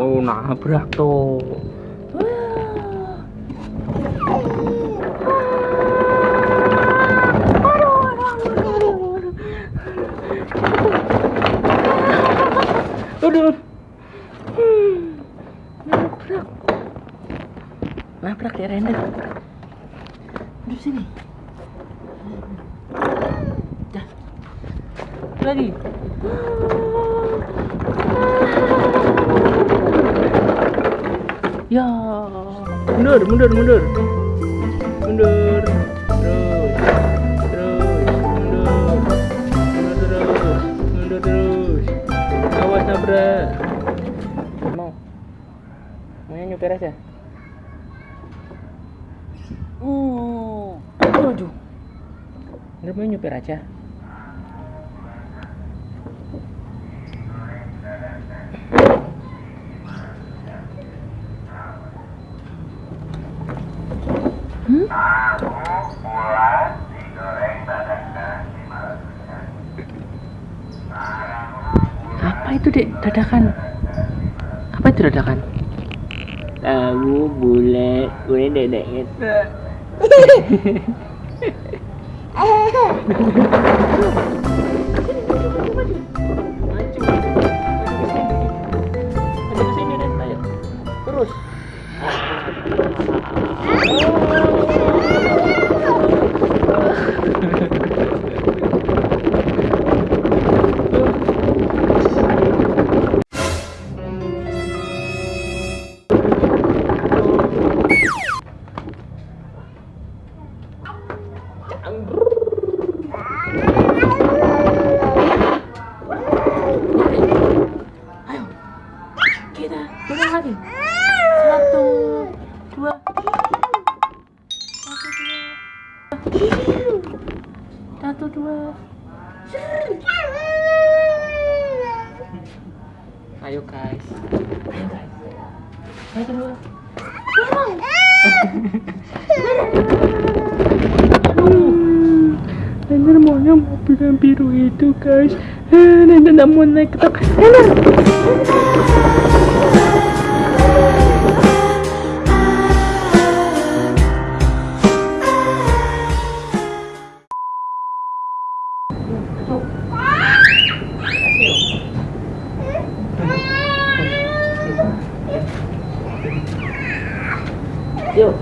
tuh nabrak tuh. Aduh. Hmm. Nabrak. Nabrak ya Renda. Di sini. Dah. Lagi. Ya. Mundur, mundur, mundur. Mundur. Terus. Mundur. Mundur terus. Mundur terus. Awas nabrak. Mau. Maunya aja. Uh. Aduh. Nggak mau aja. Apa itu dek dadakan? Apa itu dadakan? Tahu bulat, boleh dedeknya. Maju 아유, 개다, 대단하게. 사또, 좋아. Ayo guys. Ayo guys. Dua. Aduh. Nenek maunya mobil yang biru itu guys. Eh, Nenek mau naik ke atas. Nenek. よ。